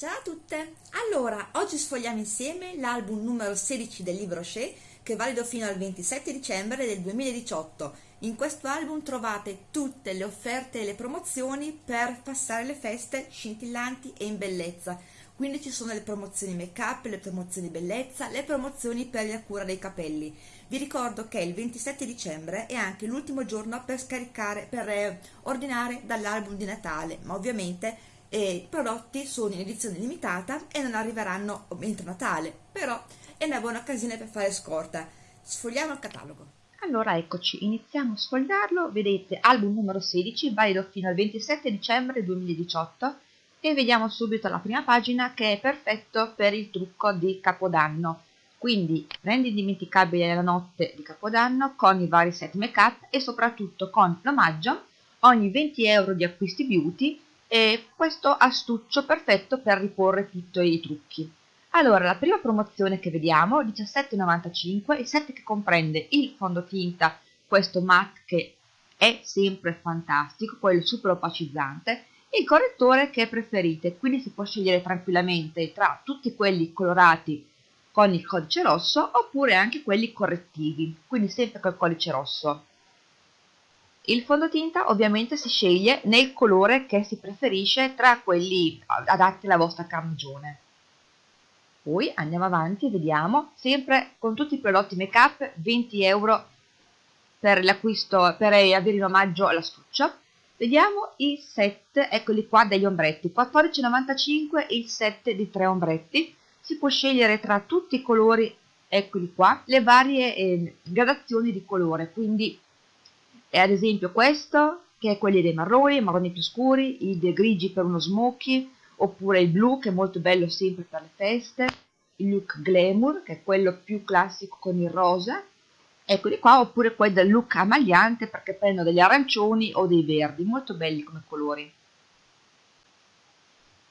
Ciao a tutte! Allora, oggi sfogliamo insieme l'album numero 16 del libro Shea che è valido fino al 27 dicembre del 2018. In questo album trovate tutte le offerte e le promozioni per passare le feste scintillanti e in bellezza. Quindi ci sono le promozioni make up, le promozioni bellezza, le promozioni per la cura dei capelli. Vi ricordo che il 27 dicembre è anche l'ultimo giorno per scaricare, per eh, ordinare dall'album di Natale, ma ovviamente e i prodotti sono in edizione limitata e non arriveranno entro Natale, però è una buona occasione per fare scorta. Sfogliamo il catalogo. Allora eccoci, iniziamo a sfogliarlo, vedete album numero 16, valido fino al 27 dicembre 2018 e vediamo subito la prima pagina che è perfetto per il trucco di Capodanno. Quindi rendi indimenticabile la notte di Capodanno con i vari set make up e soprattutto con l'omaggio ogni 20 euro di acquisti beauty e questo astuccio perfetto per riporre tutti i trucchi. Allora, la prima promozione che vediamo, 17,95, il set che comprende il fondotinta, questo matte che è sempre fantastico, quello super opacizzante, il correttore che preferite, quindi si può scegliere tranquillamente tra tutti quelli colorati con il codice rosso oppure anche quelli correttivi, quindi sempre col codice rosso. Il fondotinta ovviamente si sceglie nel colore che si preferisce tra quelli adatti alla vostra carnagione. Poi andiamo avanti e vediamo, sempre con tutti i prodotti make up, 20 euro per l'acquisto, per avere in omaggio l'astuccio. Vediamo i set, eccoli qua, degli ombretti, 14,95 il set di tre ombretti. Si può scegliere tra tutti i colori, eccoli qua, le varie eh, gradazioni di colore, quindi e ad esempio questo, che è quelli dei marroni, i marroni più scuri, i grigi per uno smoky, oppure il blu, che è molto bello sempre per le feste, il look glamour, che è quello più classico con il rosa, eccoli qua, oppure quelli del look amagliante, perché prendono degli arancioni o dei verdi, molto belli come colori.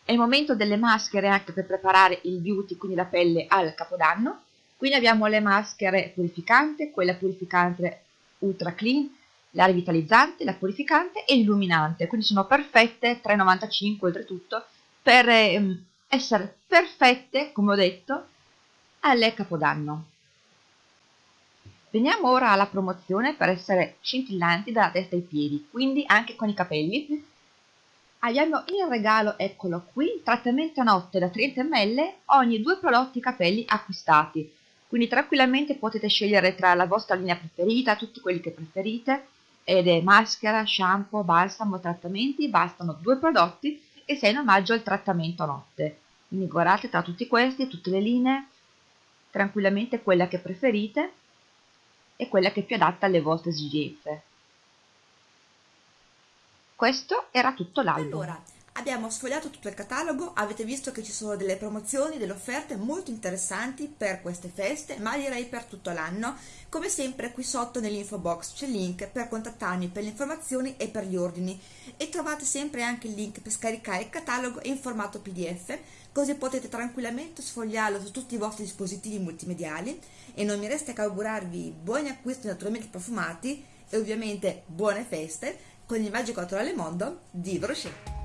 È il momento delle maschere anche per preparare il beauty, quindi la pelle al capodanno. Quindi abbiamo le maschere purificante, quella purificante ultra clean, la rivitalizzante, la purificante e l'illuminante, quindi sono perfette, 3,95 oltretutto, per eh, essere perfette, come ho detto, alle Capodanno. Veniamo ora alla promozione per essere scintillanti dalla testa ai piedi, quindi anche con i capelli. Abbiamo in regalo, eccolo qui, trattamento a notte da 30 ml ogni due prodotti capelli acquistati. Quindi tranquillamente potete scegliere tra la vostra linea preferita, tutti quelli che preferite, ed è maschera, shampoo, balsamo, trattamenti, bastano due prodotti e sei in omaggio al trattamento notte. Quindi guardate tra tutti questi, tutte le linee, tranquillamente quella che preferite e quella che è più adatta alle vostre esigenze. Questo era tutto l'album. Allora, Abbiamo sfogliato tutto il catalogo, avete visto che ci sono delle promozioni, delle offerte molto interessanti per queste feste, ma direi per tutto l'anno. Come sempre qui sotto nell'info box c'è il link per contattarmi per le informazioni e per gli ordini e trovate sempre anche il link per scaricare il catalogo in formato pdf, così potete tranquillamente sfogliarlo su tutti i vostri dispositivi multimediali e non mi resta che augurarvi buoni acquisti naturalmente profumati e ovviamente buone feste con il magico naturale mondo di Brochet.